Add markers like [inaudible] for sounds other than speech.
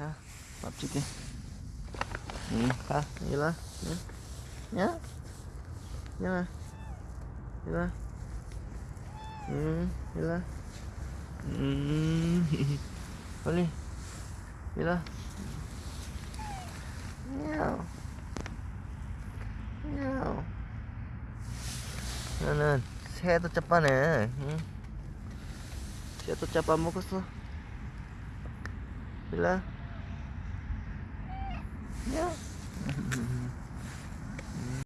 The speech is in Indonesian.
ha lapciknya nih hmm. ha inilah ya ya inilah inilah hmm inilah hmm [laughs] boleh inilah Meow. Meow. 나는 새도 짜빠네. 응? 새도 짜빠 먹었어. Yeah.